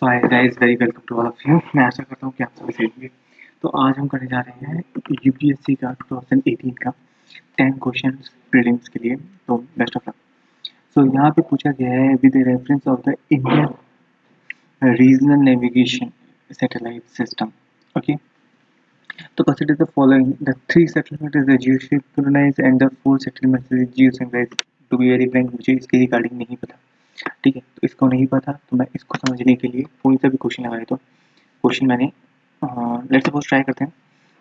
So hi guys very welcome to all of you मैं आशा करता हूँ कि आप सभी सही होंगे। तो आज हम करने जा रहे हैं यूपीएससी का 2018 का 10 क्वेश्चन प्रीलिम्स के लिए। तो बेस्ट ऑफ़ लक सो यहाँ पे पूछा गया है with reference of the Indian regional navigation satellite system okay तो consider the following the three settlement is the geosynchronise and the four settlement is geosynchronise to be very frank मुझे इसके regarding नहीं पता। ठीक है तो इसको नहीं पता तो मैं इसको समझने के लिए कोई सा भी क्वेश्चन लगाए तो क्वेश्चन मैंने लेट्स सपोज़ ट्राई करते हैं।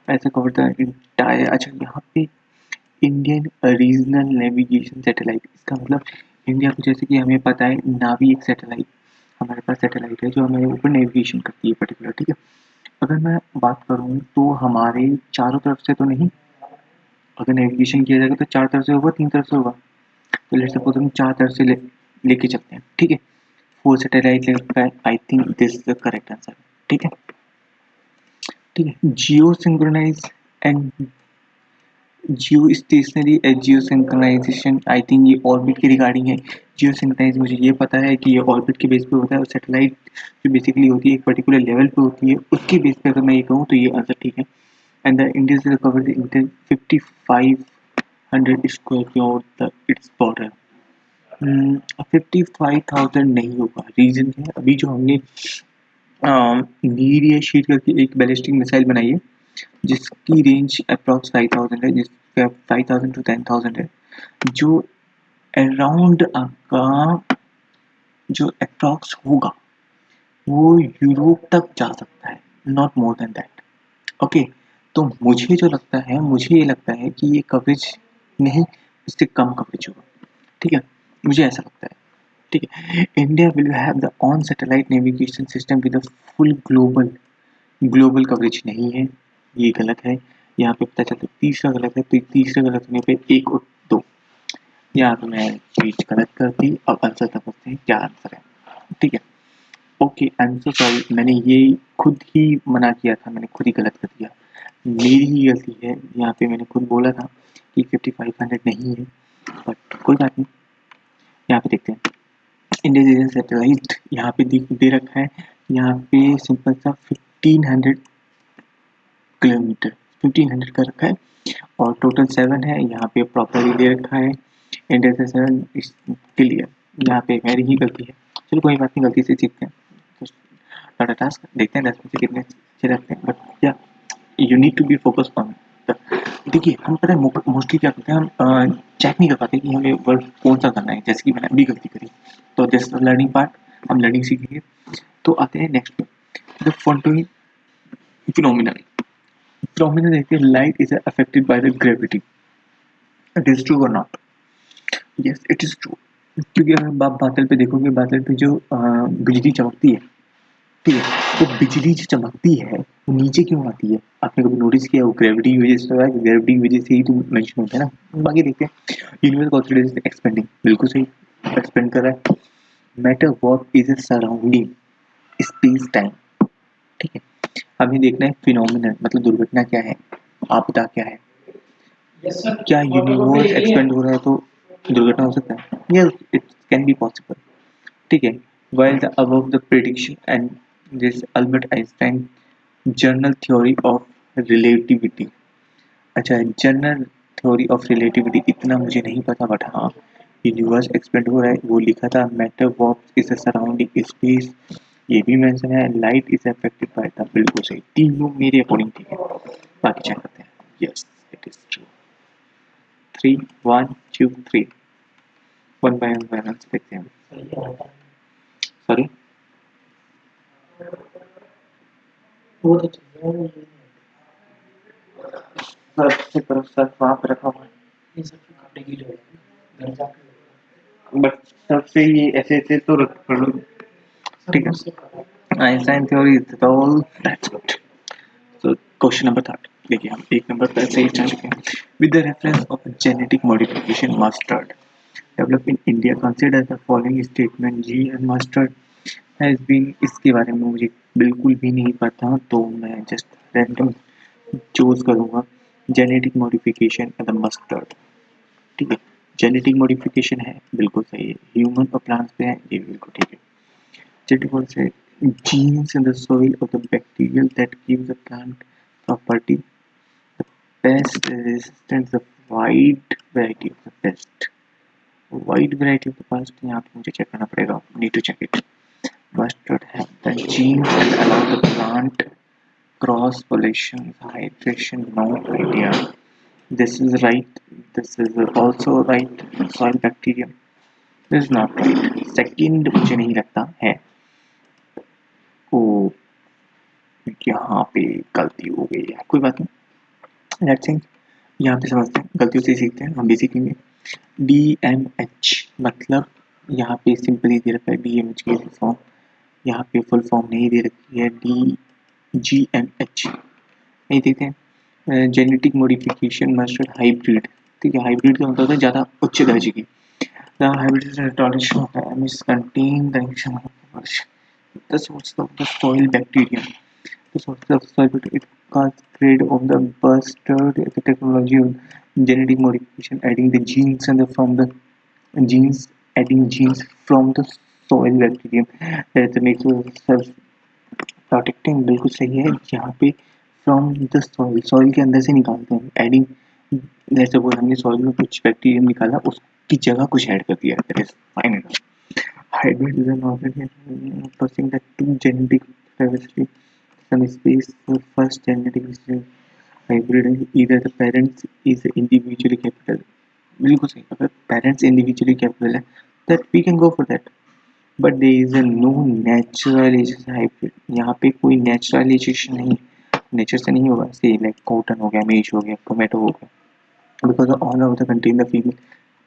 ऐसे कवर द इंटायर अच्छा यहाँ पे इंडियन रीजनल नेविगेशन सैटेलाइट इसका मतलब इंडिया को जैसे कि हमें पता है नावी एक सैटेलाइट हमारे पास सैटेलाइट है जो हमारे ऊपर नेविगेशन करती है पर्टिकुलर ठीक है? अगर मैं बात करूँ तो हमारे चारों तरफ़ से तो नहीं, अगर नेविगेशन किया जाएगा तो चार तरफ़ से होगा, तीन तरफ़ से होगा। तो लेट सपोज़ हम चार तरफ़ से ले लेके चलते हैं, ठीक है? फोर सैटेलाइट लेकर I think this is the correct answer ठीक है? ठीक है geo synchronise and geo stationary and geo synchronisation I think ये ऑर्बिट के रिगार्डिंग है। जियो सिंक्रोनाइज मुझे ये पता है कि ये ऑर्बिट के बेस पे होता है और सैटेलाइट जो बेसिकली होती है एक पर्टिकुलर लेवल पे होती है, उसके बेस पे अगर मैं ये कहूँ तो ये आंसर ठीक है। And the India cover the fifty five hundred square its border fifty five thousand नहीं होगा। रीजन है? अभी जो हमने नीड या शीट करके एक बैलिस्टिक मिसाइल बनाई है, जिसकी रेंज अप्रॉक्स फाइव थाउज़ेंड है, जिसका five thousand to ten thousand है, जो अराउंड आपका जो अप्रॉक्स होगा, वो यूरोप तक जा सकता है not more than that okay तो मुझे जो लगता है, मुझे ये लगता है कि ये कवरेज नहीं, इससे कम कवरेज होगा। ठीक है? मुझे ऐसा लगता है, ठीक है? India will have the on satellite navigation system with full global global coverage नहीं है, ये गलत है। यहाँ पे पता चलता है, तीसरा गलत है तो तीसरा गलत होने पे एक और दो। यहाँ पे मैं चीज़ गलत कर दी अब आंसर समझते हैं क्या आंसर है, ठीक है? ओके आंसर सॉरी मैंने ये खुद ही मना किया था, मैंने खुद ही गलत कर दिया। मेरी ही गलती है, यहाँ पे मैंने खुद बोला था कि फिफ्टी फाइव हंड्रेड नहीं है बट कोई बात नहीं। यहाँ पे देखते हैं। इंडिया सैटेलाइट यहाँ पे दे रखा है। यहाँ पे सिंपल सा fifteen hundred kilometre fifteen hundred का रखा है। और टोटल सेवन है, यहाँ पे प्रॉपरली दे रखा है। इंडिया से सेवन के लिए यहाँ पे मेरी ही गलती है। चलो कोई बात नहीं, गलती से सीखते हैं। तो टास्क देखते हैं, दस में से कितने अच्छे रखते हैं। But yeah you need to be focus on देखिए, हम पता है मोस्टली क्या करते हैं, हम चेक नहीं कर पाते कि हमें वर्ड कौन सा करना है, जैसे कि मैंने अभी गलती करी। तो दिस लर्निंग पार्ट हम लर्निंग सीखेंगे तो आते हैं next the photoing phenomenal phenomenal देखते हैं light is affected by the gravity it is true और not yes it is true क्योंकि अगर आप बादल पे देखोगे, बादल पे जो बिजली चमकती है, ठीक है तो बिजली जो चमकती है वो नीचे क्यों आती है? आपने कभी नोटिस किया वो ग्रेविटी की वजह से होता है? ग्रेविटी की वजह से ही तो मेंशन होता है ना। बाकी देखते हैं। यूनिवर्स कॉन्सिडर एक्सपेंडिंग बिल्कुल सही। एक्सपेंड कर रहा है। Matter work is a surrounding space time ठीक है। हमें देखना है फिनोमिनल मतलब दुर्घटना क्या है? आपदा क्या है? Yes, क्या यूनिवर्स एक्सपेंड हो रहा है तो दुर्घटना हो सकता है? Yes it can be possible ठीक है। While the above the prediction and this Albert Einstein journal theory of relativity. अच्छा जनरल थ्योरी ऑफ़ रिलेटिविटी इतना मुझे नहीं पता बट हाँ यूनिवर्स एक्सपेंड हो रहा है वो लिखा था matter walk is a surrounding space ये भी मेंशन है light is affected by the बिल्कुल सही तीन मेरे अकॉर्डिंग ठीक है बाकी चेक करते हैं। Yes it is true three one two three one by one answer देखते हैं। सॉरी सबसे तरफ़ सर वहाँ पे रखा हुआ है बट सबसे ये ऐसे ऐसे तो रख लो ठीक है Einstein theory is all that's good so question number third देखिए हम एक नंबर पर से ही जा चुके हैं with the reference of genetic modification mustard develop in India consider the following statement G and mustard has been इसके बारे में मुझे बिल्कुल भी नहीं पता तो मैं जस्ट रैंडम चूज़ करूँगा जेनेटिक मॉडिफिकेशन द मस्टर्ड ठीक है जेनेटिक मॉडिफिकेशन है बिल्कुल सही है ह्यूमन और प्लांट्स पे है ये बिल्कुल ठीक है जेनेटिक से genes in the soil of the bacterial that gives the plant property the pest resistance the wide variety of the pest wide variety of the pest यहाँ पे मुझे चेक करना पड़ेगा need to check it mustard have the genes that allow the plant cross pollination hydration no idea this is right this is also right soil bacterium this is not right second मुझे नहीं लगता है ओ यहाँ पे गलती हो गई है कोई बात नहीं लेट्स थिंक यहाँ पे समझते हैं गलतियों से सीखते हैं हम भी सीखेंगे डी एम एच मतलब यहाँ पे सिंपली दे रखा है डी एम एच की फॉर्म यहाँ पे फुल फॉर्म नहीं दे रखी है डी जी एम एच नहीं देखते हैं जेनेटिक मोडिफिकेशन मस्टर्ड हाइब्रिड ठीक है हाइब्रिड क्या होता था ज़्यादा उच्च दर्जे की। Genetic modification adding genes adding genes from the so well well protecting बिल्कुल सही है। यहाँ पे फ्रॉम द सॉइल सॉइल के अंदर से निकालते हैं। एडिंग जैसे बोल हमने सॉइल में कुछ बैक्टीरियम निकाला, उसकी जगह कुछ ऐड कर दिया। Fine and hybrid to genetic first genetic hybrid इधर the parents is individually capital बिल्कुल सही। अगर पेरेंट्स इंडिविजुअली कैपिटल है that we can go for that but they is a no naturalisation यहाँ पे कोई नेचुरलाइजेशन नहीं नेचर से नहीं होगा। से लाइक कॉटन हो गया मेज हो गया टोमेटो हो गया। Because all of the content the female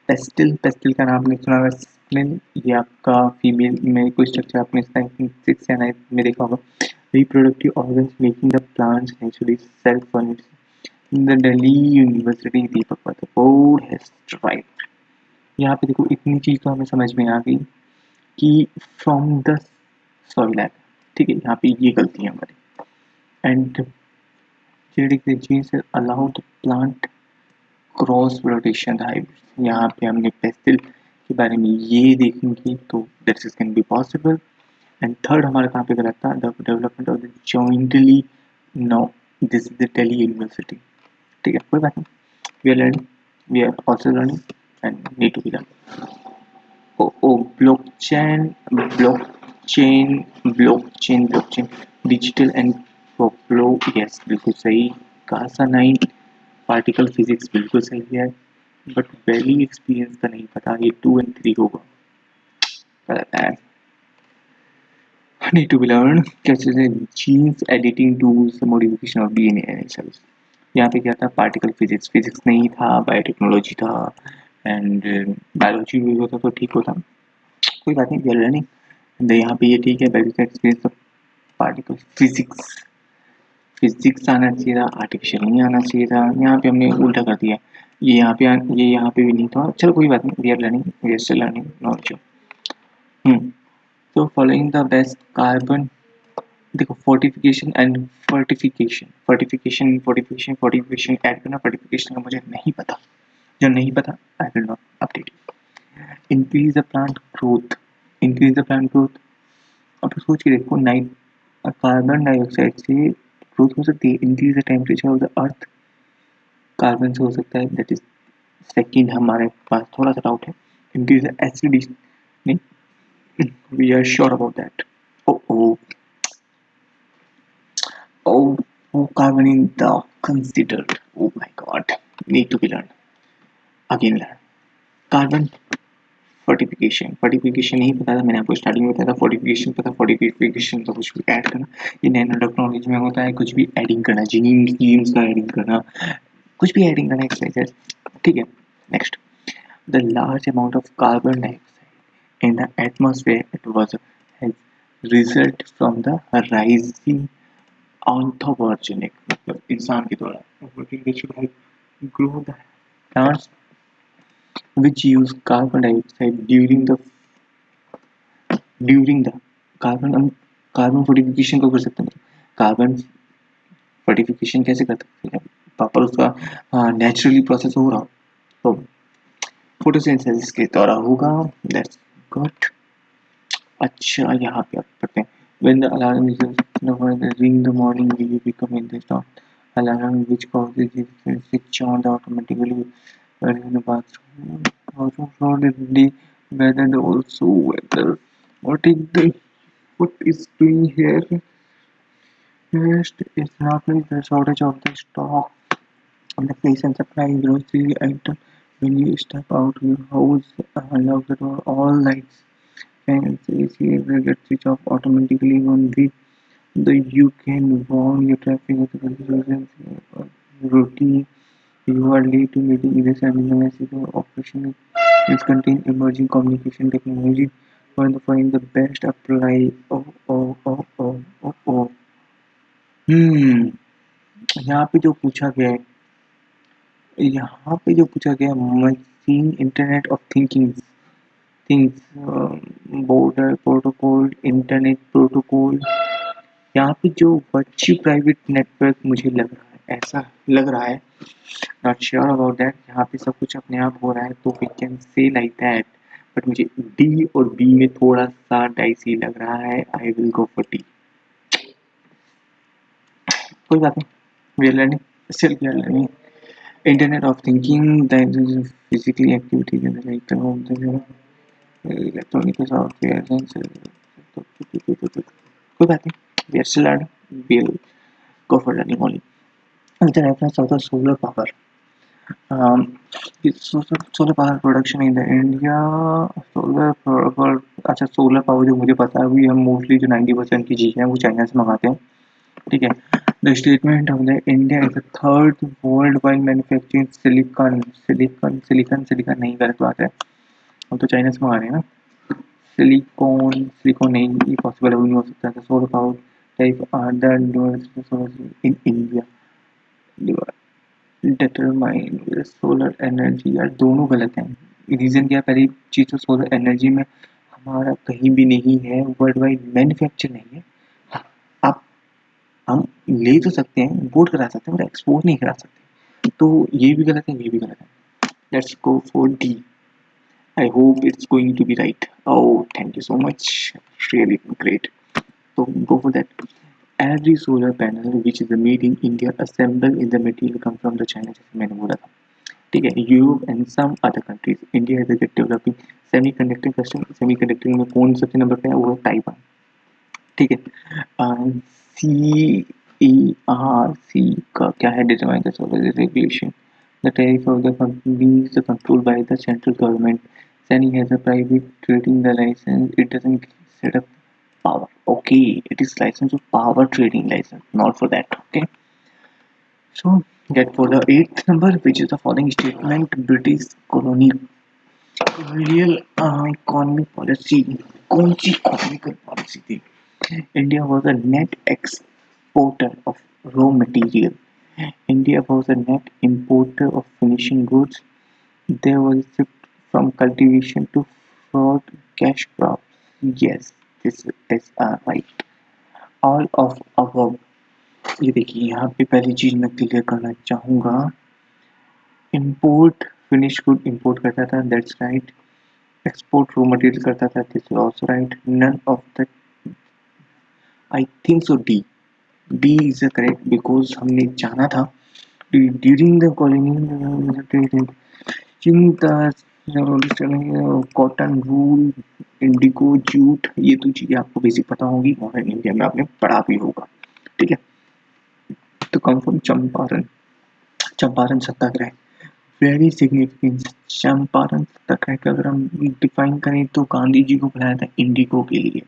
pistil pistil का नाम नहीं सुना ये आपका फीमेल में कोई स्ट्रक्चर आपने सिक्स या नाइन में देखा होगा। Reproductive organs making the plants naturally self-furnished. The Delhi University दीपक पात्र बोर्ड has tried. यहाँ पे देखो, इतनी चीज़ तो हमें समझ में आ गई। कि फ्रॉम द सॉइल एप ठीक है, यहाँ पे ये गलती है हमारी। And genes allow the plant cross protection hybrid यहाँ पे हमने पेस्टिल के बारे में ये देखेंगे तो that is can be possible and third हमारा कहाँ पे गलत था? The development of the jointly no this is the telly university ठीक है, कोई बात नहीं। We are learning we are also learning and need to be learn oh oh blockchain blockchain blockchain blockchain digital and flow yes बिल्कुल सही। Kasa nine particle physics बिल्कुल सही है बट वैली एक्सपीरियंस का नहीं पता, ये टू एंड थ्री होगा। Need to be learned कैसे genes, editing tools, modification of DNA and cells यहाँ पे क्या था पार्टिकल फिजिक्स फिजिक्स नहीं था बायोटेक्नोलॉजी था। एंड बायोलॉजी भी होता तो ठीक होता। कोई बात नहीं वी आर लर्निंग यहाँ पे ये ठीक है biology experience particle physics physics आना चाहिए था आर्टिफिशियल नहीं आना चाहिए था। यहाँ पे हमने उल्टा कर दिया। ये यहाँ पे ये यहाँ पे भी नहीं था। चलो कोई बात नहीं we are learning we are learning not hmm तो फॉलोइंग द बेस्ट कार्बन देखो fortification and fertification fertification fortification fortification add करना फर्टिफिकेशन का मुझे नहीं पता। जो नहीं पता I will not update increase the plant growth increase the plant growth अब सोच के देखो नाइट कार्बन डाइऑक्साइड से ग्रोथ हो सकती है. Increase the temperature of the earth carbon से हो सकता है. दैट इज़ सेकेंड हमारे पास थोड़ा सा डाउट है. इंक्रीज द एसिडिटी नहीं? We are sure about that oh oh oh oh carbon in the oh my god. Need to be learned. Again learn carbon fortification fortification नहीं पता था, मैंने आपको स्टार्टिंग में बताया था फोर्टिफिकेशन पता फोर्टिफिकेशन का कुछ भी ऐड करना। ये नैनो टेक्नोलॉजी में होता है, कुछ भी एडिंग करना जीन जीन्स का एडिंग करना, कुछ भी एडिंग करना एक्सरसाइज ठीक है next the large amount of carbon dioxide in the atmosphere it was result from the rising anthropogenic मतलब इंसान के द्वारा। Grow the plants which use carbon dioxide during the during the carbon हम carbon fortification को कर सकते हैं carbon fortification कैसे कर सकते हैं प्रॉपर उसका नेचुरली प्रोसेस हो रहा तो फोटोसिंथेसिस के द्वारा होगा दैट्स गुड अच्छा यहाँ पे आप पढ़ते हैं When the alarm is ring the morning, you become in the stop? Alarm which causes it switch on automatically in the bathroom. Also for the day whether the also whether what is the what is doing here? First, it's not like the shortage of the stock. On the place and supply grocery item when you step out your house unlock the door all lights. Fans AC will get switch off automatically on the the you can warn your traffic uh, routine late to meeting either sending a message or operation is contain emerging communication technology for find the best apply oh oh oh oh oh oh hmm यहाँ पे जो पूछा गया है यहाँ पे जो पूछा गया machine internet of thinking things border protocol internet protocol यहाँ पे जो वर्चू प्राइवेट नेटवर्क मुझे लग रहा है ऐसा लग रहा है नॉट श्योर अबाउट दैट यहाँ पे सब कुछ अपने आप हो रहा है तो we can say like that but मुझे डी और बी में थोड़ा सा डाइसी लग रहा है I will go for D कोई बात नहीं we are learning still we are learning of thinking that is physically activity like of the electronic software कोई बात नहीं we are still learning we'll go for learning only the reference of the solar power um, solar power production in the India solar power अच्छा solar power जो मुझे पता है वो हम मोस्टली जो 90 परसेंट की चीज़ें हैं वो चाइना से मंगाते हैं ठीक है The statement of the India is the third worldwide manufacturing silicon silicon silicon silicon नहीं गलत बात है हम तो चाइना से मंगा रहे हैं ना सिलिकॉन सिलिकॉन नहीं ये पॉसिबल नहीं हो सकता है solar power type other in India determine solar energy यार दोनों गलत हैं। रीज़न क्या पहली चीज़ तो सोलर एनर्जी में हमारा कहीं भी नहीं है वर्ल्ड वाइड मैन्युफैक्चर नहीं है। आप हम ले तो सकते हैं इम्पोर्ट करा सकते हैं बट एक्सपोर्ट नहीं करा सकते। तो ये भी गलत है, ये भी गलत है। Let's go for D I hope it's going to be right oh thank you so much really great तो go for that every solar panel which is made in India assembled in the material come from the China जैसे मैंने बोला था ठीक है Europe and some other countries India is developing semiconducting system semiconducting में कौन सबसे नंबर पे है वो है ताइवान ठीक है C E R C का क्या है determine the solar regulation. The tariff of the company is controlled by the central government. Sani has a private trading the license. It doesn't set up power. Okay, it is license of power trading license, not for that. Okay. So get for the eighth number, which is the following statement: British colonial colonial uh, economic policy. कौन सी economical policy थी India was a net exporter of raw material. India was a net importer of finishing goods. There was a shift from cultivation to fraud cash crops. Yes, Is uh, right. All of above. ये देखिए यहाँ पे पहली चीज़ मैं clear करना चाहूँगा import finish good import करता था that's right export raw material करता था this is also right none of the I think so D B is a correct because हमने जाना था during the colony cotton wool indigo jute ये तो चीज़ें आपको बेसिक पता होगी मॉडर्न इंडिया में आपने पढ़ा भी होगा, ठीक है? तो come from Champaran Champaran Satyagraha very significant Champaran Satyagraha का अगर हम डिफाइन करें तो गांधी जी को बुलाया था इंडिको के लिए,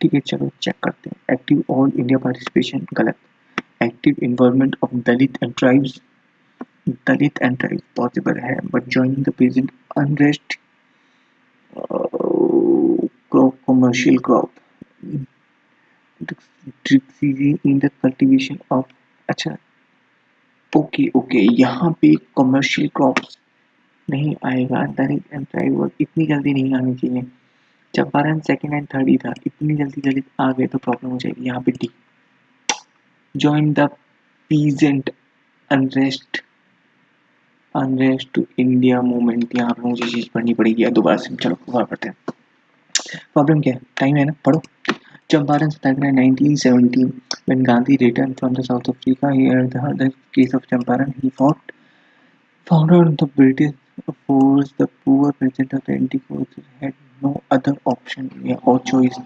ठीक है? चलो चेक करते हैं एक्टिव ऑल इंडिया पार्टिसिपेशन गलत active involvement of Dalit and tribes Dalit and tribes possible है but joining the present unrest crop commercial crop in the cultivation of अच्छा ओके ओके यहाँ पे कमर्शियल क्रॉप्स नहीं आएगा दलित and tribe इतनी जल्दी नहीं आनी चाहिए। चंपारण सेकंड एंड थर्ड ही था, इतनी जल्दी जल्दी आ गए तो प्रॉब्लम हो जाएगी, यहाँ पे D join the peasant unrest to India movement यहाँ पे मुझे चीज़ पढ़नी पड़ेगी या दोबारा से चलो दोबारा पढ़ते हैं प्रॉब्लम क्या है टाइम है ना पढ़ो Champaran Satyagraha 1917. When Gandhi returned from the South Africa, he heard the, the case of Champaran. He fought, found out the British force, the poor peasant of the Indigo had no other option yeah, or choice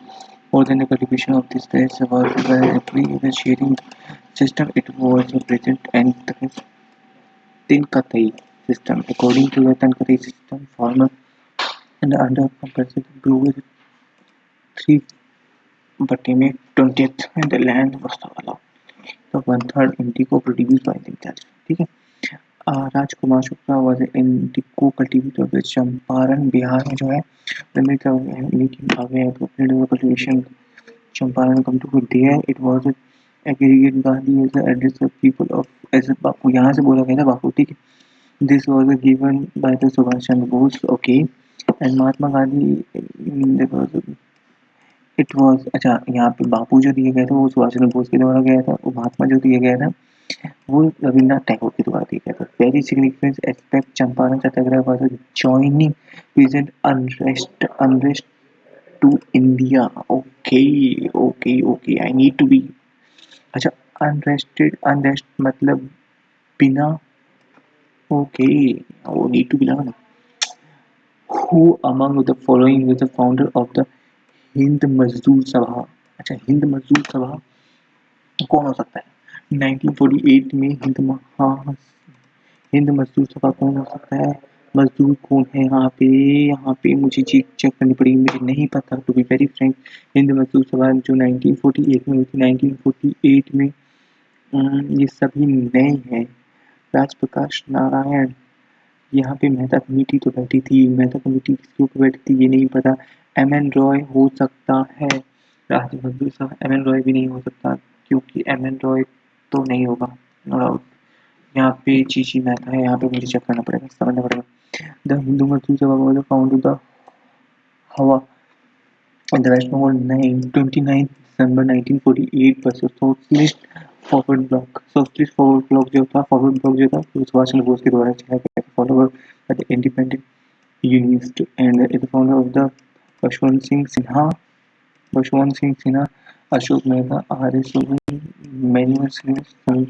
more than the cultivation of this place was the sharing system. It was present and the Tinkatai system. According to the Tinkatai system, farmer and under compulsory grew three बटे में twenty and the land was allowed. So one third indigo produced by the Dutch. ठीक है Rajkumar Shukla was indigo cultivator with Champaran Bihar में जो है making away cultivation Champaran come to there it was aggregate Gandhi as address of people of as Bapu, यहाँ से बोला गया था बापू, ठीक है? This was given by the Subhash Chandra Bose okay and Mahatma Gandhi it was अच्छा यहाँ पे बापू जो दिए गए थे, वो सुभाष चंद्र बोस के द्वारा गया था, वो महात्मा जो दिए गया था, वो रविन्द्रनाथ टैगोर के द्वारा दिया गया था। Very significant aspect Champaran Satyagraha was joining present unrest unrest to India okay okay okay I need to be अच्छा अनरेस्टेड अनरेस्ट मतलब बिना ओके वो नीड टू बी लगा ना। Who among the following was the founder of the Hind Mazdoor Sabha अच्छा हिंद मजदूर सभा कौन हो सकता है? 1948 में हिंद महा हिंद मजदूर सभा कौन हो सकता है? मजदूर कौन है यहाँ पे? यहाँ पे मुझे चीज़ चेक करनी पड़ेगी मुझे नहीं पता to be very frank Hind Mazdoor Sabha जो 1948 में हुई थी। 1948 में ये सभी नए हैं। राजप्रकाश नारायण, यहाँ पे मेहता कमेटी तो बैठी थी, मेहता कमेटी किसके ऊपर बैठी थी ये नहीं पता। एम एन रॉय हो सकता है। राज बहादुर साहब एम एन रॉय भी नहीं हो सकता, क्योंकि एम एन रॉय तो नहीं होगा यहाँ पे चीची मेहता है, यहाँ पे मुझे चेक करना पड़ेगा, समझना पड़ेगा। द हिंदू मजदूर सभा वाज फाउंड द हवा इन द वेस्ट बंगाल 29 दिसंबर 1948 पर Socialist Forward Bloc Socialist Forward Bloc जो था फॉरवर्ड ब्लॉक जो था वो सुभाष बोस के द्वारा चलाया गया था follower by the independent Unionist and is founder of the Yashwant Singh Sinha Yashwant Singh Sinha Ashok Mehta R S Manuel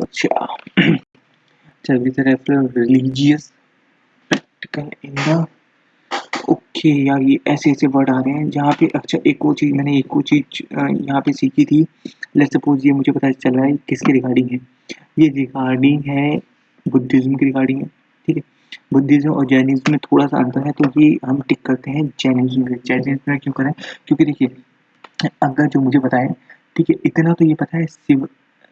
अच्छा with a reference religious practical in the okay यार, ये ऐसे ऐसे वर्ड आ रहे हैं जहाँ पे अच्छा एक और चीज़ मैंने एक और चीज़ यहाँ पे सीखी थी। लेट सपोज़ ये मुझे पता चल रहा है किसके रिगार्डिंग है। ये रिगार्डिंग है बुद्धिज्म के रिगार्डिंग है, ठीक है? बुद्धिज्म और जैनिज्म में थोड़ा सा अंतर है तो ये हम टिक करते हैं जैनिज्म में। जैनिज्म में क्यों करें? क्योंकि देखिए, अगर जो मुझे बताए ठीक है, इतना तो ये पता है Shiv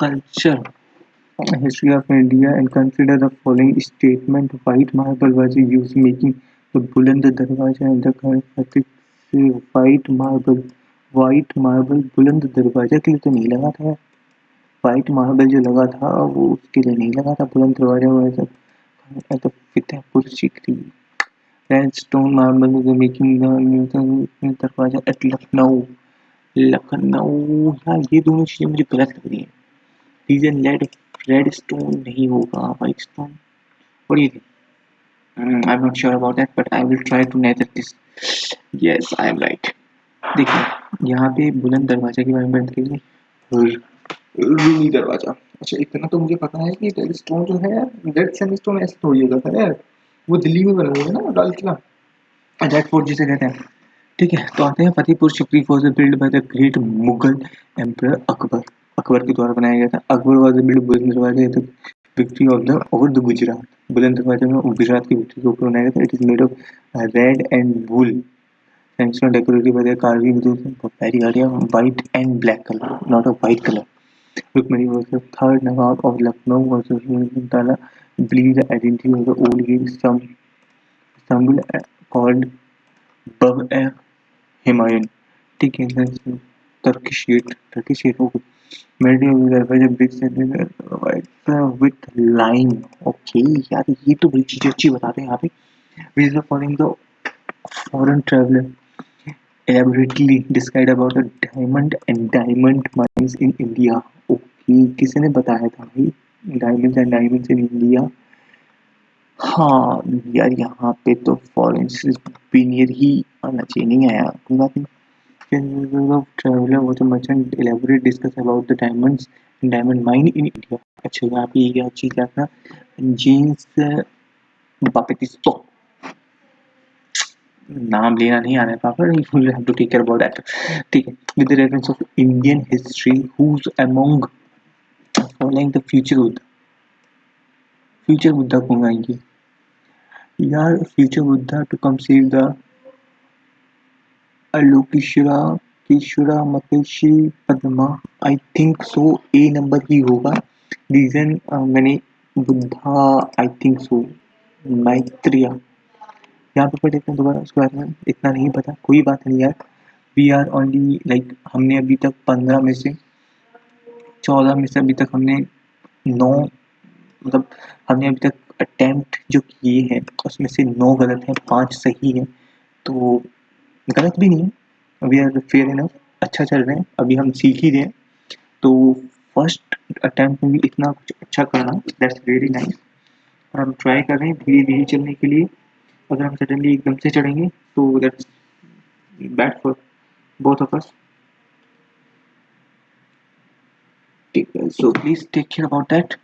of India and consider the following statement white marble was used making the Buland Darwaja and the current white marble white marble बुलंद दरवाज़ा के लिए तो नहीं लगा था वाइट मार्बल जो लगा था वो उसके लिए नहीं लगा था बुलंद दरवाज़ा वैसा तो Fatehpur Sikri red stone marble जो मेकिंग दरवाज़ा एट लखनऊ लखनऊ यार ये दोनों चीज़ें मुझे गलत लग रही हैं रीजन रेड रेड स्टोन नहीं होगा white stone what do you think? Mm, i'm not sure about that but i will try to nether this. Yes i am right. देखिए यहाँ पे बुलंद दरवाज़ा के बारे में बात करिए रूमी दरवाज़ा। अच्छा इतना तो मुझे पता है कि रेड स्टोन जो है रेड सैंडस्टोन ऐसे थोड़ी होगा था यार। वो दिल्ली में बना हुआ है ना लाल किला। रेड फोर्ट जिसे कहते हैं। ठीक है तो आते हैं Fatehpur Sikri for build by the great Mughal emperor Akbar Akbar के द्वारा बनाया गया था Akbar was build Buland Darwaza the victory of the over the Gujarat Buland Darwaza में गुजरात की विक्ट्री के ऊपर बनाया गया था it is made of red and wool sandstone decorated by the carving with very area white and black color not a white color Rukmani was the third Nawab of Lucknow versus Tala believed the identity of the old king some stumbled called Bab हिमायन ठीक है Turkish melting होगी जब BRICS with line okay यार, ये तो बड़ी चीज़ अच्छी बताते हैं यहाँ पे। Vij foreign the foreign traveller elaborately describe about the diamond and diamond mines in India okay किसी ने बताया था भाई diamond and diamonds in India हाँ यार यहाँ पे तो फॉरेन बिनियर ही आना चाहिए, नहीं आया। कोई बात नहीं। India. अच्छा यहाँ पे ये चीज़ जेम्स बापेटिस्टो नाम लेना नहीं you have to take care about that ठीक है with the reference of Indian history among following the future Buddha future Buddha कौन आएँगे? यार future Buddha to come save the अलोकेश्वरा केशवरा मकेशी Padma. I think so A number ही होगा। Reason मैंने बुद्धा आई think सो मैत्रिया। यहाँ पे पढ़ लेते हैं दोबारा, उसके बारे में इतना नहीं पता, कोई बात नहीं यार। वी आर ओनली लाइक हमने अभी तक पंद्रह में से, चौदह में से अभी तक हमने नौ मतलब हमने अभी तक अटेम्प्ट जो किए हैं, उसमें से नौ गलत हैं, पाँच सही हैं। तो गलत भी नहीं है। वी आर फेयर इनफ अच्छा चल रहे हैं, अभी हम सीख ही रहे हैं। तो फ़र्स्ट अटेम्प्ट में भी इतना कुछ अच्छा करना दैट्स वेरी नाइस और हम ट्राई कर रहे हैं धीरे धीरे चलने के लिए। अगर हम सडनली एकदम से चढ़ेंगे तो that's bad for both of us so please take care about that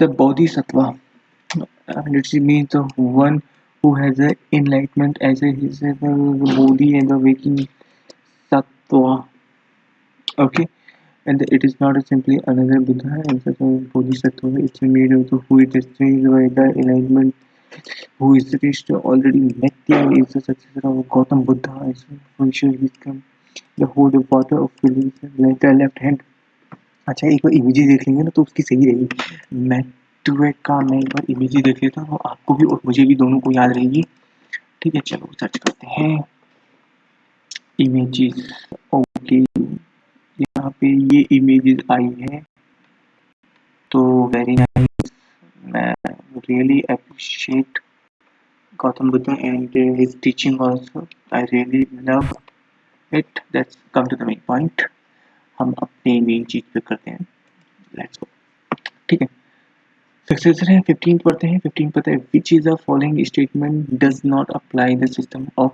the bodhisattva and it means the one who has the enlightenment as a his the bodhi and the waking sattva okay and it is not simply another buddha and the bodhisattva it's made of the who it is by the enlightenment who is reached already Matthew is the successor of Gautam Buddha is for sure come the whole water of feelings like the left hand अच्छा एक बार images देख लेंगे ना तो उसकी सही रहेगी मैट्रोवेट का मैं एक बार इमेजेस देख लेता हूँ आपको भी और मुझे भी दोनों को याद रहेगी। ठीक है चलो सर्च करते हैं। इमेजेस ओके यहाँ पे ये इमेजेस आई है। तो वेरी नाइस मैं really appreciate Gautam Buddha and uh, his teaching also. I really love it. Come to the main point. हम अपने मेन चीज़ पे करते हैं। लेट्स गो ठीक है। सक्सेसर है 15 पढ़ते हैं 15 पढ़ते हैं which is the following statement does not apply the system of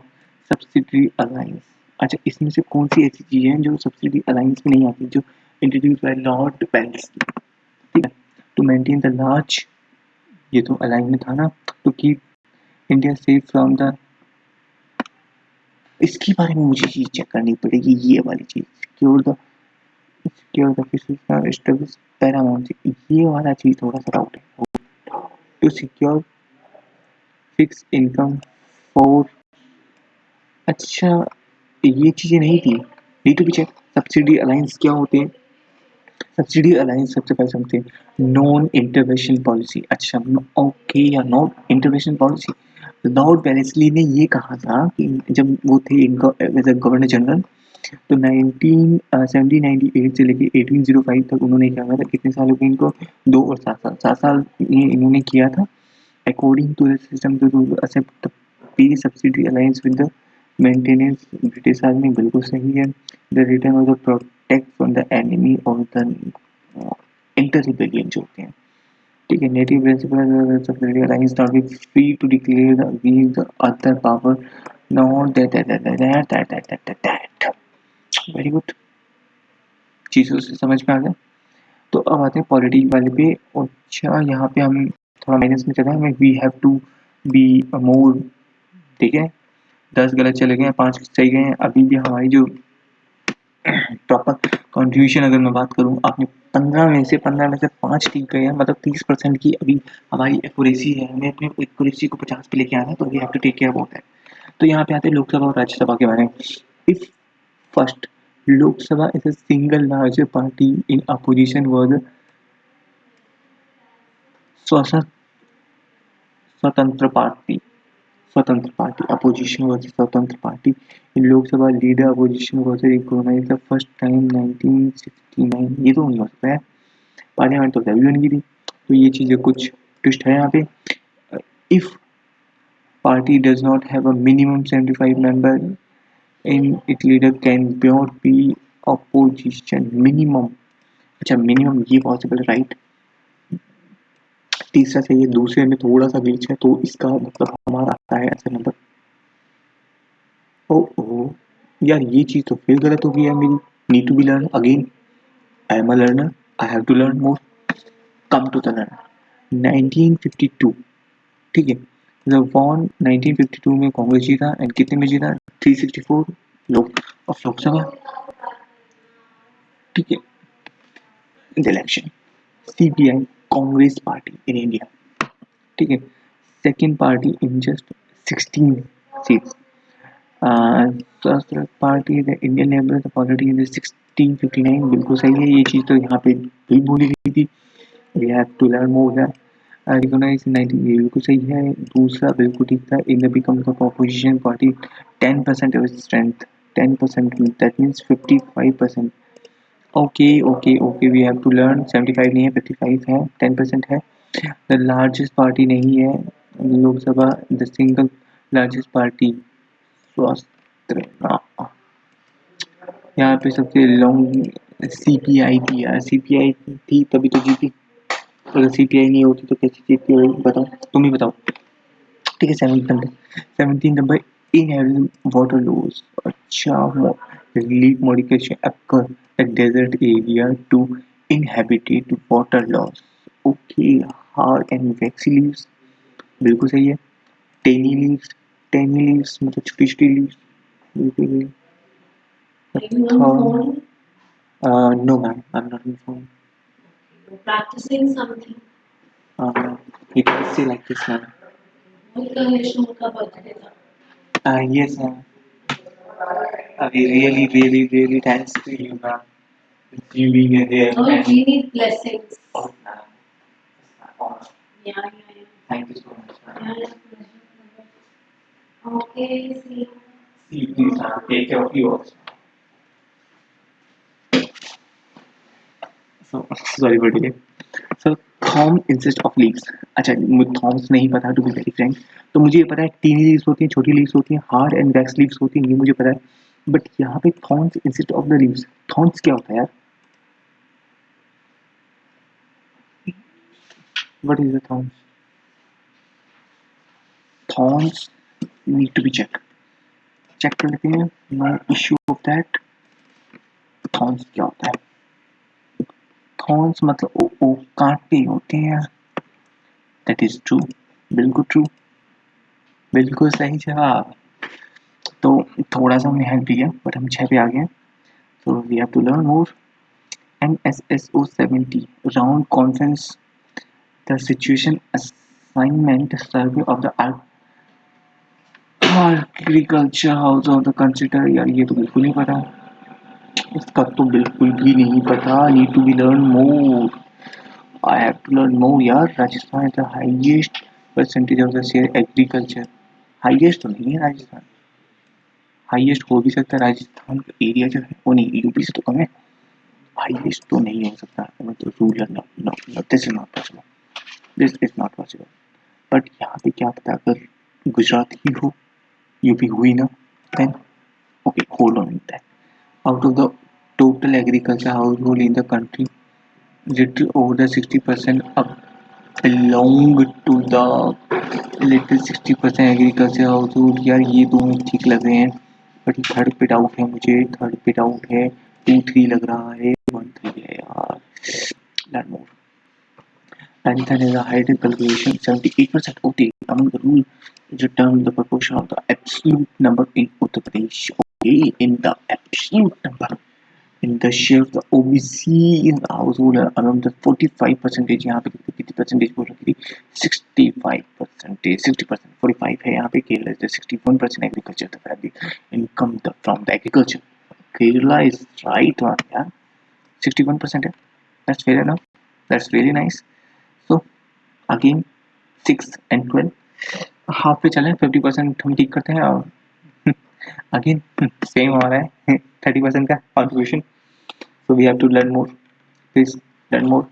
subsidiary alliance अच्छा इसमें से कौन सी ऐसी चीज़ें हैं जो सब्सिडी अलायंस में नहीं आती, जो इंट्रोड्यूस बाय लॉर्ड पेल्स ठीक है टू मेंटेन द लार्ज ये तो अलाइन में था ना to keep India safe from the इसके बारे में मुझे चीज़ चेक करनी पड़ेगी, ये वाली चीज़ सिक्योर द पैरामाउंट ये वाला चीज़ थोड़ा सा डाउट है। To secure fix income for अच्छा ये चीज़ें नहीं थी। चेक सब्सिडी अलायंस क्या होते हैं? सब्सिडी अलायंस सबसे पहले समझते हैं। नॉन इंटरवेंशन पॉलिसी अच्छा ओके या इंटरवेंशन पॉलिसी लॉर्ड ने ये कहा था कि जब वो थे गवर्नर जनरल तो नाइनटीन सेवनटीन नाइनटी एट से लेके एटीन ज़ीरो फाइव तक उन्होंने क्या किया था कितने साल हो गए इनको दो और सात साल सात साल ये इन्होंने किया था according to the system to accept पे subsidy alliance with the maintenance British army बिल्कुल सही है the return of the protect from the enemy और द इंटर रिपेलियन जो होते हैं ठीक है native principal alliance not be free to declare the against the other power not that that that that that that that very good चीज़ों से समझ में आ गया। तो अब आते हैं पॉलिटिक वाले पे। अच्छा यहाँ पे हम थोड़ा माइनस में चलते हैं। We have to be more ठीक है? दस गलत चले गए हैं, पाँच सही गए हैं। अभी भी हमारी जो प्रॉपर कॉन्ट्रीब्यूशन अगर मैं बात करूँ, आपने पंद्रह में से, पंद्रह में से पाँच ठीक गए हैं। मतलब तीस परसेंट की अभी हमारी एक्यूरेसी है। हमें अपनी एक्यूरेसी को पचास पे लेके आना है तो we have to take care about that तो यहाँ पे आते हैं लोकसभा और राज्यसभा के बारे में। If First, Lok Sabha is the single largest party in opposition was Swatantra Party. Swatantra Party. Opposition was Swatantra Party. In Lok Sabha, leader opposition was recognized the first time 1969. ये तो नहीं हो सकता है पार्लियामेंट तो तभी बन गई थी तो ये चीज़ें कुछ ट्विस्ट है यहाँ पे if party does not have a minimum 75 member in its leader can not be opposition minimum. अच्छा मिनिमम ये पॉसिबल राइट तीसरा से ये दूसरे में थोड़ा सा ग्लिच है तो इसका मतलब हमारा आता है आंसर नंबर ओ ओ यार, ये चीज़ तो फिर गलत हो गई है मेरी. Need to be learn again I am a learner I have to learn more come to the learn 1952 ठीक है. जब वॉन 1952 में कांग्रेस जीता एंड कितने में जीता? 364 लोग ऑफ़ लोकसभा ठीक है। Election CPI Congress party in India ठीक है। Second party in just 16 seats party the Indian Labour Party in 1659 बिल्कुल सही है, ये चीज़ तो यहाँ पे भी बोली गई थी। We have to learn more that ये बिल्कुल सही है। दूसरा बिल्कुल ठीक था। In the become opposition party ten percent strength ten percent that means fifty five percent okay okay okay we have to learn seventy five नहीं है फिफ्टी फाइव है टेन परसेंट है। द लार्जेस्ट पार्टी नहीं है। Lok Sabha the single largest party स्वास्थ्य यहाँ पे सबसे लॉन्ग सी पी आई थी सी पी आई थी तभी तो जीती। अगर सी पी आई नहीं होती तो कैसी जीती होगी बताओ तुम ही बताओ ठीक है seven number seventeen number in water loss अच्छा relief modification occur at desert area to inhabited water loss okay hard and waxy leaves बिल्कुल सही है टेनी लीव्स टेनी लीव्स मतलब छोटी छोटी leaves uh, ma'am i'm not on phone You're practicing something. uh, you can say like this ma'am Multiplication का birthday था. uh, yes ma'am I really, really, really thanks to you, ma'am. You being here. Oh, and- we need blessings. Oh, ma'am. It's my honor. Yeah, yeah, yeah. Thank you so much, ma'am. Yeah, yeah. Okay, see you. See you, please, ma'am. Take care of you also. So, thorn insist of leaves अच्छा मुझे Thoms नहीं पता to be very Frank तो मुझे ये पता है tiny leaves होती हैं छोटी लीव्स होती हैं हार्ड एंड वैक्स लीव्स होती हैं ये मुझे पता है. बट यहाँ पे thorns insist of the leaves thorns क्या होता है यार? कर लेते हैं क्या होता है? थॉर्न्स मतलब ओ, ओ कांटे होते हैं दैट इज़ ट्रू बिल्कुल ट्रू बिल्कुल सही जवाब। तो थोड़ा सा हमने हेल्प दिया बट हम छः पे आ गए तो we have to learn more N S S O seventy round conference the situation assignment survey of the ag- agriculture house of the consider यार ये तो बिल्कुल नहीं पता। इसका तो बिल्कुल भी नहीं पता need to be learn more I have to learn more यार, Rajasthan is the highest percentage of the share agriculture highest तो नहीं है राजस्थान। हाईएस्ट हो भी सकता है, राजस्थान का एरिया जो है, वो नहीं यूपी से तो कम है। हाईएस्ट तो नहीं हो सकता मतलब rural no no no this is not possible this is not possible but यहाँ पे क्या पता, अगर गुजरात ही हो यूपी हुई ना then okay hold on that out of the total agriculture household in the country little over the 60% up belong to the little 60% agriculture household यार ये दोनों ठीक लग रहे हैं बट थर्ड पे डाउट है मुझे थर्ड पे डाउट है टू थ्री लग रहा है वन थ्री है यार learn more Rajasthan has a higher calculation 78% okay among the rule determine the proportion of the absolute number in Uttar Pradesh okay in the absolute number in the share of the OBC in the household around the 45 percentage यहाँ पे कितनी percentage बोल रखी थी 65 percentage 60 percent 45 है यहाँ पे Kerala is the 61 percent agriculture the family income the, from the agriculture Kerala is right one yeah 61 percent है that's fair enough that's really nice so again 6 and 12 half पे चले fifty percent हम ठीक करते हैं और अगेन सेम हो रहा है थर्टी परसेंट का contribution so we have to learn more please learn more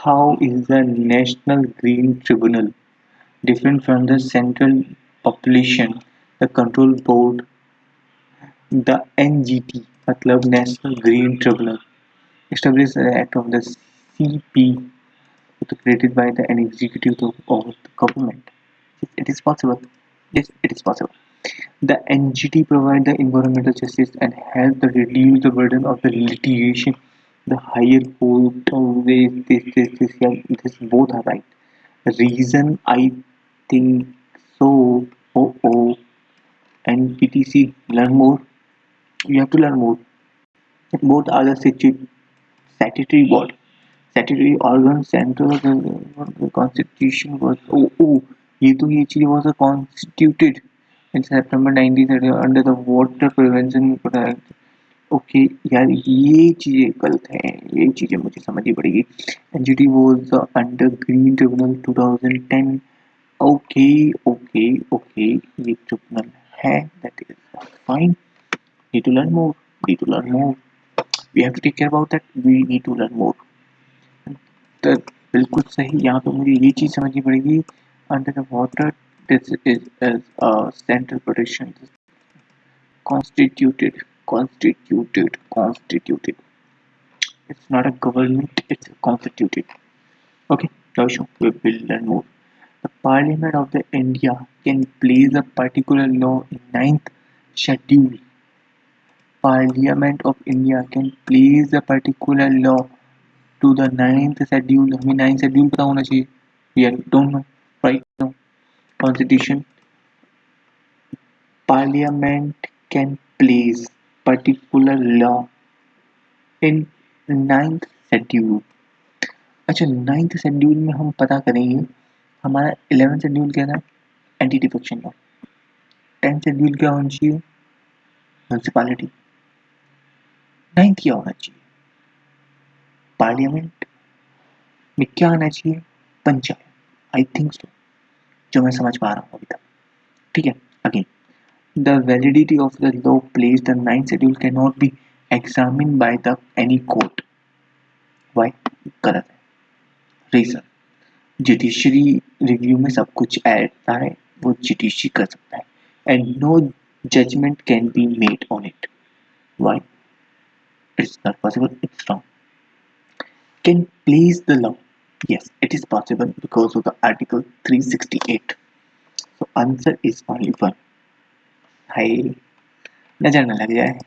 how is the national green tribunal different from the central population the control board the ngt मतलब national green tribunal established the act of the cp created by the an executive of the government it is possible yes it is possible The NGT provide the environmental justice and help to reduce the burden of the litigation. The higher court always this this this, yeah, this both are right. Reason I think so. Oh oh. NPTC, learn more. You have to learn more. Both are the situ- statutory board, statutory organ central the, uh, the constitution was. Oh oh. Yetu actually was a constituted in September 1930 under the Water Prevention Act. Okay यार ये चीज़ें गलत हैं। ये चीज़ें मुझे समझ पड़ेगी। NGT was under green tribunal 2010 okay okay okay ये ट्रिब्यूनल है that is fine need to learn more need to learn more we have to take care about that we need to learn more तो बिल्कुल सही, यहाँ पे मुझे ये चीज़ समझ पड़ेगी। Under the water this is as a central protection constituted constituted constituted it's not a government it's constituted okay now we will learn more the parliament of the india can place a particular law in ninth schedule parliament of india can place a particular law to the ninth schedule हमें ninth schedule पता होना चाहिए we don't know right now constitution. Parliament can place particular law in ninth schedule अच्छा ninth schedule में हम पता करेंगे, हमारा इलेवेंथ शेड्यूल क्या था? Anti defection law tenth schedule क्या होना चाहिए? म्यूनसिपालिटी नाइन्थ क्या होना चाहिए? पार्लियामेंट में क्या आना चाहिए? पंचायत आई थिंक सो जो मैं समझ पा रहा हूँ अभी तक। ठीक है? Again the validity of the law place the nine schedule can not be examine by the any court why गलत है। रीजन जुडिशरी रिव्यू में सब कुछ ऐसा है, वो जुडिशरी कर सकता है। And no judgement can be made on it why it's not possible it's wrong can place the law Yes, it is possible because of the Article 368. So answer is only one. Hi. नज़र न लग जाए।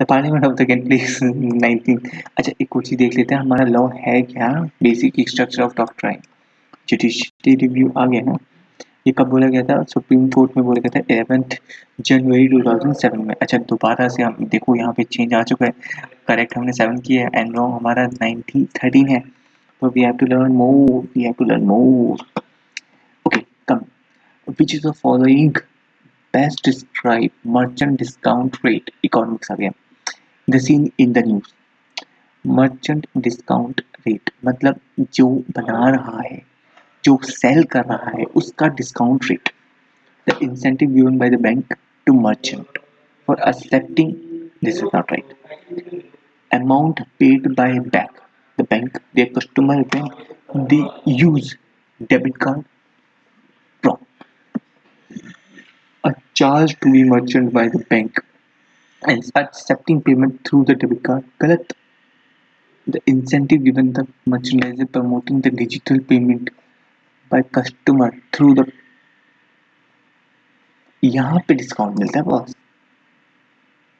The parliament of the please 19 अच्छा एक ही देख लेते हैं। हमारा लॉ है क्या? Basic structure of doctrine judiciary review आ गया ना? ये कब बोला गया था? सुप्रीम कोर्ट में बोला गया था एलेवेंथ जनवरी 2007 में। अच्छा दोबारा से हम देखो यहाँ पे चेंज आ चुका है। करेक्ट हमने सेवन किया है। एंड रॉन्ग हमारा नाइनटीन थर्टीन है। we have to learn more. We have to learn more. Okay, come. Which is the following best describe merchant discount rate economics again. The scene in the news. Merchant discount rate मतलब जो बना रहा है जो cell कर रहा है उसका discount rate the incentive given by the bank to merchant for accepting this is not right amount paid by bank The bank their customer when they use debit card wrong a charge to be merchant by the bank and accepting payment through the debit card galat the incentive given the merchandiser promoting the digital payment by customer through the यहाँ पे discount मिलता है boss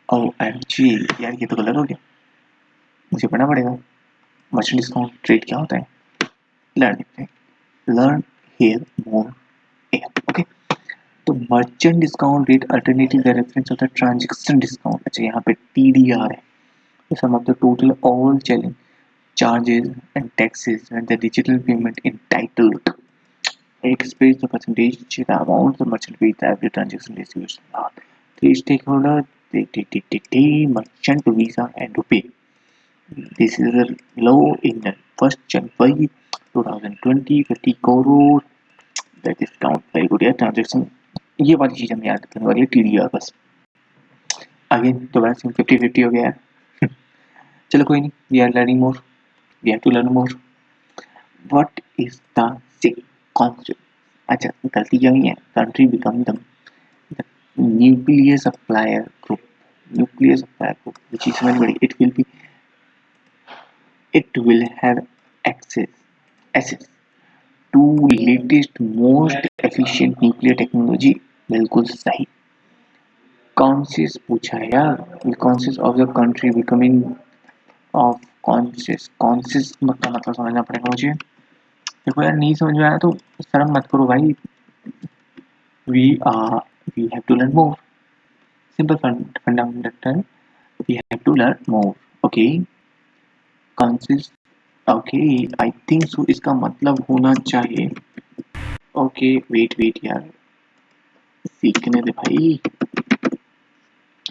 O M G यार ये तो गलत हो गया मुझे पढ़ना पड़ेगा मर्चेंट डिस्काउंट रेट क्या होता है लर्न हैं लर्न हेयर मोर ओके तो merchant discount rate alternative the reference of the transaction discount अच्छा यहाँ पे टी डी आर है the sum of the total all challenge charges and taxes and the digital payment entitled express the percentage the amount the merchant pays the every transaction distribution three stakeholder they, they, they, they, they merchant visa and rupee This is a low in the first January 2020 50 crore. That is count very good यार transaction ये वाली चीज़ हमें याद करने वाली है T D R बस। अगेन दोबारा से फिफ्टी फिफ्टी हो गया। है चलो कोई नहीं we are learning more we have to learn more what is the concept अच्छा गलती क्या हुई है? Country become the nuclear supplier group. Nuclear supplier group, which is very very it will be it will have access access to latest most efficient nuclear technology बिल्कुल सही conscious पूछा है यार conscious of the country becoming of conscious conscious का मतलब समझना पड़ेगा मुझे देखो यार नहीं समझ में आया तो शर्म मत करो भाई we are we have to learn more simple fund fundamental we have to learn more consist okay, i think so इसका मतलब होना चाहिए। Okay, wait wait यार। सीखने दे भाई।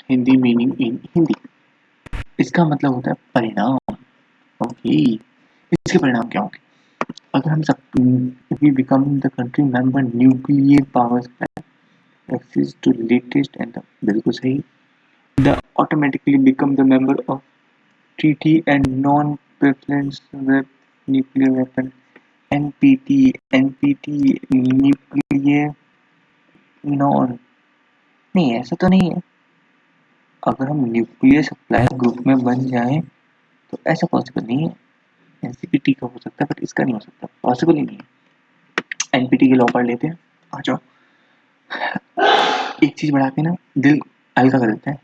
Hindi meaning in Hindi. इसका मतलब होता है परिणाम। ओके इसके परिणाम क्या होंगे? अगर हम सब we become the country member nuclear power access to latest and the, बिल्कुल सही। The automatically become the member of treaty and with nuclear weapon. NPT NPT nuclear, non. नहीं, ऐसा तो नहीं है। अगर हम न्यूक्लियर सप्लाई ग्रुप में बन जाएँ तो ऐसा पॉसिबल नहीं है। एनसीपीटी का हो सकता है बट इसका नहीं हो सकता। पॉसिबल ही नहीं है। एनपीटी के लॉ पढ़ लेते हैं। आ जाओ। एक चीज़ बढ़ा के ना, दिल हल्का कर देता है।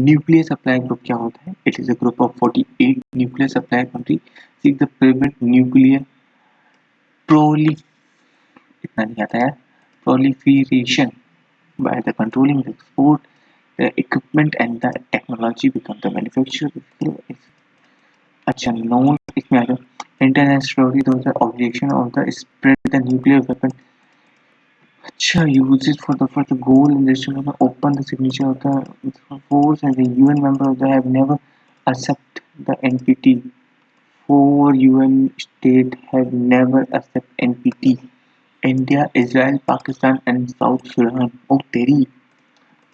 न्यूक्लियर सप्लाई ग्रुप क्या होता है? It is a group of 48 nuclear supply country seek the prevent nuclear प्रोली इतना नहीं आता है proliferation by the controlling the export the equipment and the technology become the manufacturer. अच्छा नॉन इसमें आ जाओ। International objection of the spread the nuclear weapon अच्छा use it for the for the goal in this to open the signature of the force and the UN member of the have never accept the NPT. Four UN state have never accept NPT. India, Israel, Pakistan and South Sudan. Oh तेरी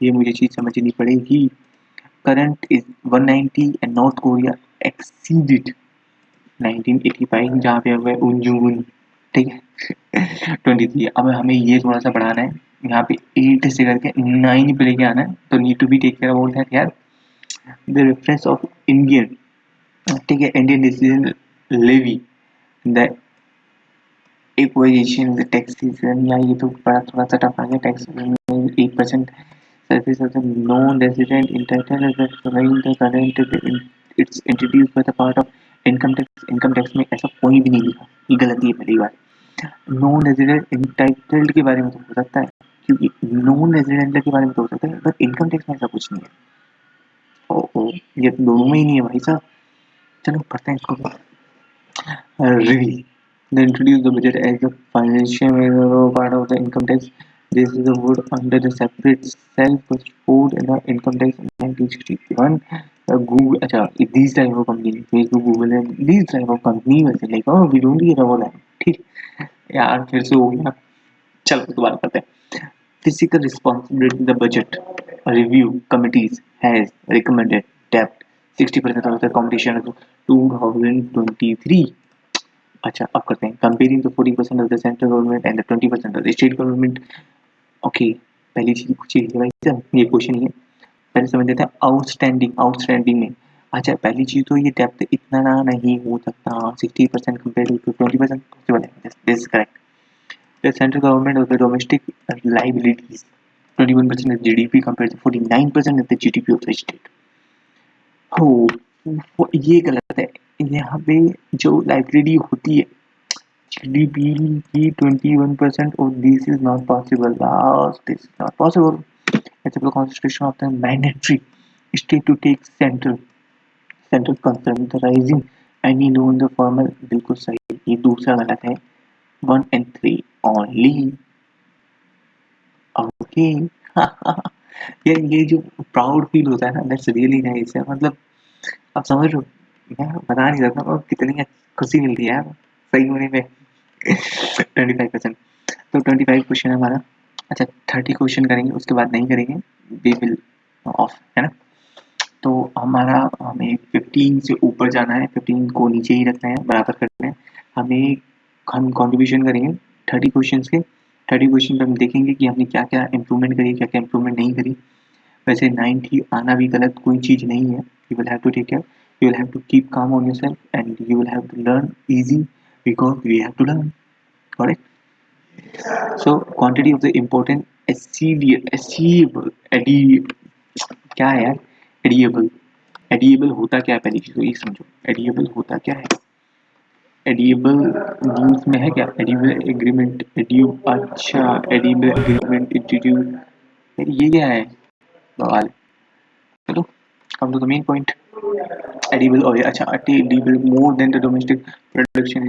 ये मुझे चीज़ समझनी पड़ेगी current is 190 and North Korea exceeded 1985 जहाँ पे हुआ उनजुन ठीक है। ट्वेंटी थ्री अब हमें ये थोड़ा सा बढ़ाना है। यहाँ पे एट से करके नाइन पे लेके आना है। तो need to be take care about that यार। द रेफरेंस ऑफ़ इंडियन ठीक है Indian decision levy the equalisation the taxation या ये तो बड़ा थोड़ा सा टफ आ गया। Tax eight percent surface of the non-resident entitled as the following the current it's introduced by the part of income tax में ऐसा कोई भी नहीं लिखा। ये गलती है पहली बार नॉन रेजिडेंट इंटाइटल्ड के बारे में तो हो सकता है क्योंकि नॉन रेजिडेंट के बारे में तो हो सकता है बट इनकम टैक्स में ऐसा कुछ नहीं है ओ ओ ये तो दोनों में ही नहीं है भाई साहब चलो पढ़ते हैं इसको they introduce the budget as the financial part of the income tax this is the word under the separate self code in the income tax in 1961 uh, google acha these type of company facebook google and these type of company वैसे oh we don't get all that ठीक यार, फिर से हो गया। चलो दोबारा करते हैं। Physical responsibility, the budget review committees has recommended debt 60% of the competition of 2023 अच्छा अब करते हैं। Comparing the 40% of the central government and the 20% of the state government okay पहली चीज़ कुछ भाई ये क्वेश्चन ही है। पहले समझ लेते हैं। आउटस्टैंडिंग आउटस्टैंडिंग में अच्छा पहली चीज़ तो ये डेप्थ इतना ना नहीं हो सकता sixty percent compare to twenty percent possible है। This is correct the central government of the domestic liabilities twenty one of G D to forty nine percent of the G of the state हो ये गलत है। यहाँ पे जो library होती है जी की twenty one percent this is not possible this is not possible constitution of the mandatory state to take central central central concern the rising any known the बिल्कुल सही। ये दूसरा गलत है। One and three only okay ये ये जो proud feel होता है ना दैट्स रियली नाइस है। मतलब आप समझ रहे हो? मैं बता नहीं सकता और कितनी खुशी मिलती है सही होने में। ट्वेंटी फाइव परसेंट तो ट्वेंटी फाइव क्वेश्चन है हमारा। अच्छा थर्टी क्वेश्चन करेंगे, उसके बाद नहीं करेंगे। वी विल ऑफ़ है ना? तो हमारा, हमें फिफ्टीन से ऊपर जाना है फिफ्टीन को नीचे ही रखना है, बराबर करना है। हमें, हम कॉन्ट्रीब्यूशन करेंगे थर्टी क्वेश्चन के। थर्टी क्वेश्चन पर हम देखेंगे कि हमने क्या क्या इम्प्रूवमेंट करी क्या क्या इम्प्रूवमेंट नहीं करी। वैसे नाइन्टी आना भी गलत कोई चीज़ नहीं है। You will have to take care you will you will have to keep calm on yourself and you will have to learn easy because we have to learn. Correct? So, quantity of the important achievable क्या है यार? Edible edible होता क्या है पहली चीज़ तो ये समझो। एडिएबल होता क्या है? एडिएबल न्यूज़ में है क्या? एडिएबल एग्रीमेंट एडियो अच्छा एडिएबल एग्रीमेंट इंस्टीट्यूट ये क्या है? बवाल। चलो come to the main point edible oil अच्छा edible more than the domestic production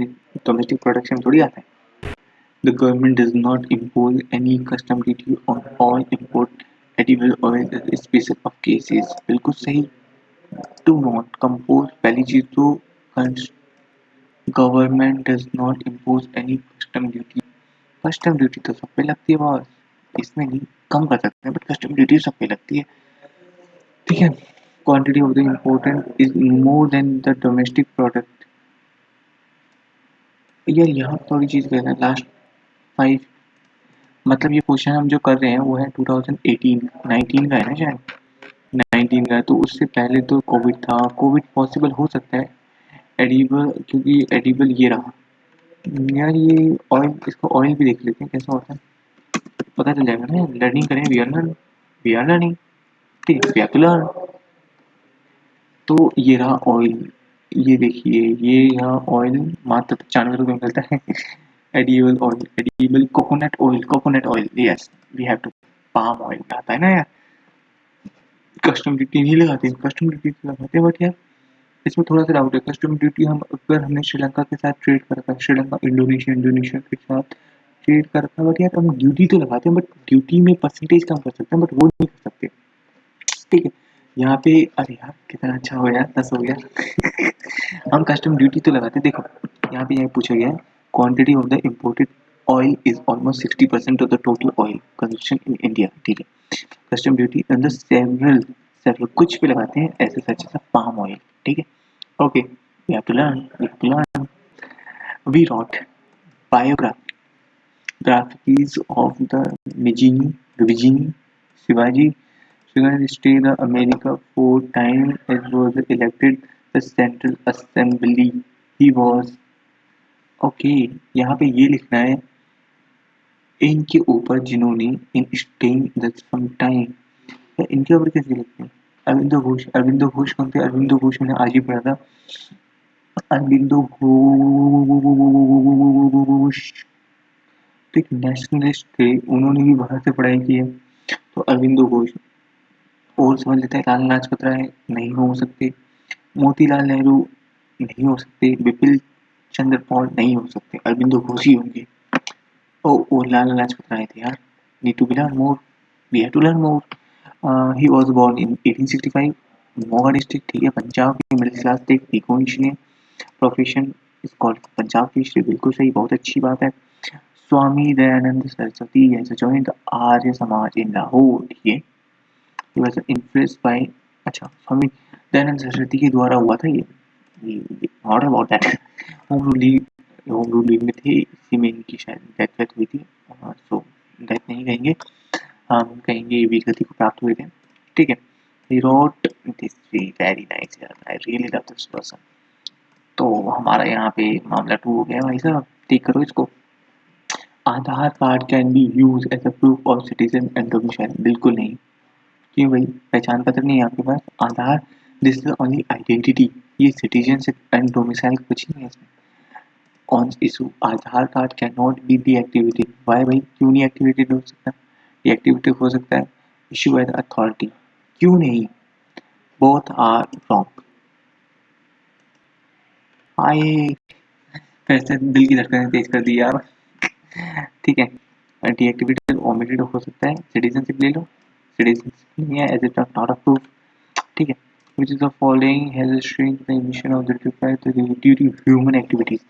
domestic production थोड़ी आता है। The government does not impose any custom duty on all import edible oil in special of cases. बिल्कुल सही। Do not compose चीज़ तो government does not impose any custom duty custom duty तो सब पे लगती है बॉस इसमें नहीं, कम कर सकते हैं बट कस्टम ड्यूटी सब पे लगती है। ठीक है, quantity of the important is more than the domestic product यार यहाँ थोड़ी चीज़ कह रहे हैं। लास्ट फाइव मतलब ये क्वेश्चन हम जो कर रहे हैं, वो है 2018 19 का है ना शायद? 19 का है तो उससे पहले तो कोविड था। कोविड पॉसिबल हो सकता है। एडिबल क्योंकि एडिबल ये रहा। यार ये ऑयल इसको ऑयल भी देख लेते हैं, कैसा होता है। पता चल जाएगा ना लर्निंग करें we are learn we are learning ठीक है टू लर्न तो ये रहा ऑयल ये देखिए, ये यहाँ ऑयल मात्र पचानवे रुपये मिलता है। Edible oil edible coconut oil coconut oil yes we have to palm oil आता है ना यार। कस्टम ड्यूटी नहीं लगाते कस्टम ड्यूटी लगाते हैं बट यार, इसमें थोड़ा सा डाउट है। कस्टम ड्यूटी हम, अगर हमने श्रीलंका के साथ ट्रेड कर रखा है श्रीलंका इंडोनेशिया इंडोनेशिया के साथ ट्रेड कर रखा है बट यार, हम ड्यूटी तो लगाते हैं बट ड्यूटी में परसेंटेज कम कर सकते हैं बट वो नहीं कर सकते। ठीक है, यहाँ पे, अरे यार, कितना अच्छा हो गया दस हो गया। हम कस्टम ड्यूटी तो लगाते देखो, यहाँ पे यहाँ पूछा गया quantity of the imported oil is almost sixty percent of the total oil consumption in India ठीक है? कस्टम ड्यूटी अंदर सेवरल सेवरल कुछ भी लगाते हैं ऐसे सच ऐसा पाम ऑयल ठीक है? Okay we have to learn we have to learn we wrote biography graphies of the Mijini, Vijini, Shivaji, Shivaji stayed in America four times and was elected the Central Assembly. He was okay यहाँ पे ये लिखना है, इनके ऊपर जिन्होंने इन staying some time इनके ऊपर कैसे लिखते हैं? अरविंदो घोष अरविंदो घोष कौन थे? अरविंदो घोष मैंने आज ही पढ़ा था। अरविंदो घोष तो एक नेशनलिस्ट थे, उन्होंने भी बाहर से पढ़ाई की है। तो अरविंदो घोष, और समझ लेते हैं, लाल लाजपत राय नहीं हो सकते। मोतीलाल नेहरू, नहीं हो सकते। बिपिन चंद्र पॉल नहीं हो सकते अरविंदो घोष ही होंगे। ओ ओ, लाल लाजपत राय थे यार। Need to be learn more. We have to learn more he was born in 1865 Moga district ठीक है, पंजाब की मिडिल क्लास थे pico engineer profession is called Punjab की हिस्ट्री बिल्कुल सही, बहुत अच्छी बात है। Swami Dayanand Saraswati has joined the Arya Samaj in Lahore, ठीक है। He was influenced by अच्छा स्वामी दयानंद सरस्वती के द्वारा हुआ था ये। Not about that home ruling home ruling में थे, इसी में इनकी शायद वेथ हुई थी सो डेथ नहीं कहेंगे। हम कहेंगे वीर गति को प्राप्त हुए थे। ठीक है, he wrote this very nice I really love this person तो हमारा यहाँ पे मामला टू हो गया भाई साहब, ठीक करो इसको। Aadhaar card can be use as a proof of citizen and domicile बिल्कुल नहीं। क्यों भाई, पहचान पत्र नहीं है आपके पास? Aadhaar this is only identity ये सिटीजनशिप एंड डोमिसाइल कुछ नहीं है इसमें। On issue Aadhaar card can not be de activity why भाई? क्यों नहीं एक्टिवेटेड हो सकता? ये एक्टिविटी हो सकता है। इशू बाय द अथॉरिटी क्यों नहीं? बोथ आर रॉन्ग आए। पैसे दिल की धड़कनें तेज कर दी यार। ठीक है। डीएक्टिवेटेड ओमिटेड हो सकता है। सिटीजनशिप ले लो। सिटीजनशिप नहीं है as it not a proof ठीक है। Which is the following has a shrink the emission of the the duty human activities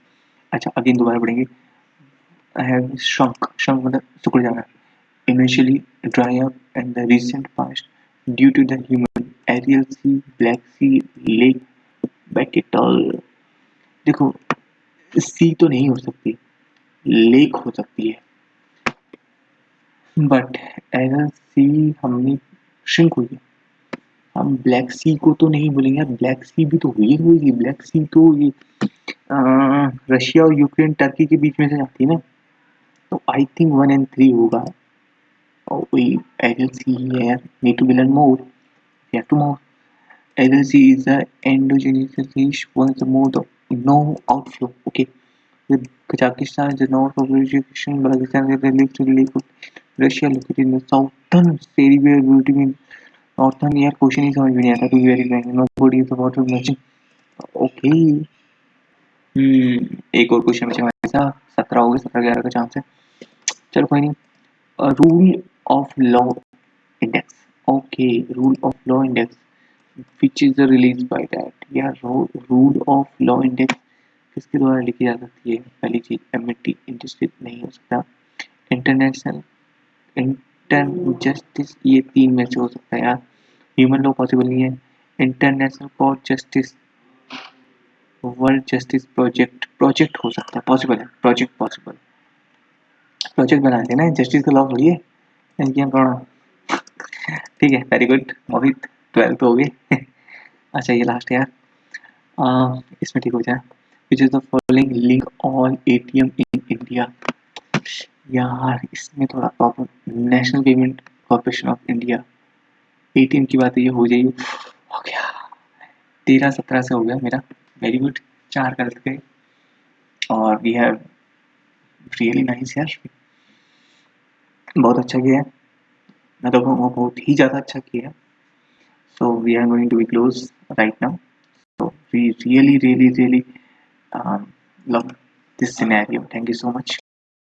अच्छा अगेन दोबारा पढ़ेंगे have shrunk shrunk मतलब सिकुड़ जाना eventually dry up in the recent past due to the human Arial Sea, Black Sea, Lake Baikal देखो sea तो नहीं हो सकती लेक हो सकती है बट एरल सी हमने श्रिंक हुई है हम ब्लैक सी को तो नहीं बोलेंगे ब्लैक सी भी तो वेर होगी। ब्लैक सी तो ये रशिया और यूक्रेन टर्की के बीच में से जाती है ना? तो I think one and three होगा। और कोई एल सी ही है नीट टू बिलन मोर। या two more. L C is endogenous more the no okay Kazakhstan is north of Balochistan Russia located in the southern Siberian beauty northern यार question ही समझ में नहीं आता to very frank nobody is about matching okay hmm एक और question बचा हमारे साथ, सत्रह हो गए, सत्रह ग्यारह का चांस है। चलो कोई नहीं। Rule of law index okay rule of law index which is the release by that? Yeah rule of law index किसके द्वारा लिखी जा सकती है? पहली चीज़ एमिटी इंडस्ट्री नहीं हो सकता। इंटरनेशनल इंटर जस्टिस ये तीन में से हो सकता है यार। ह्यूमन लॉ पॉसिबल नहीं है। International court justice world justice project project हो सकता है। पॉसिबल है। प्रोजेक्ट पॉसिबल प्रोजेक्ट बना देना जस्टिस का लॉ थोड़ी है। ठीक है वेरी गुड मोहित ट्वेल्थ हो गए अच्छा ये लास्ट यार। आ, इसमें ठीक हो जाए। Which is the following link all ATM in India यार इसमें थोड़ा problem national payment corporation of India ATM की बात ये हो जाएगी हो गया। तेरह सत्रह से हो गया मेरा। वेरी गुड चार कर गए और वी हैव रियली नाइस यार। बहुत अच्छा किया है। मैं तो बहुत ही ज़्यादा अच्छा किया है। We are going to be close right now so we really really really um, love this scenario thank you so much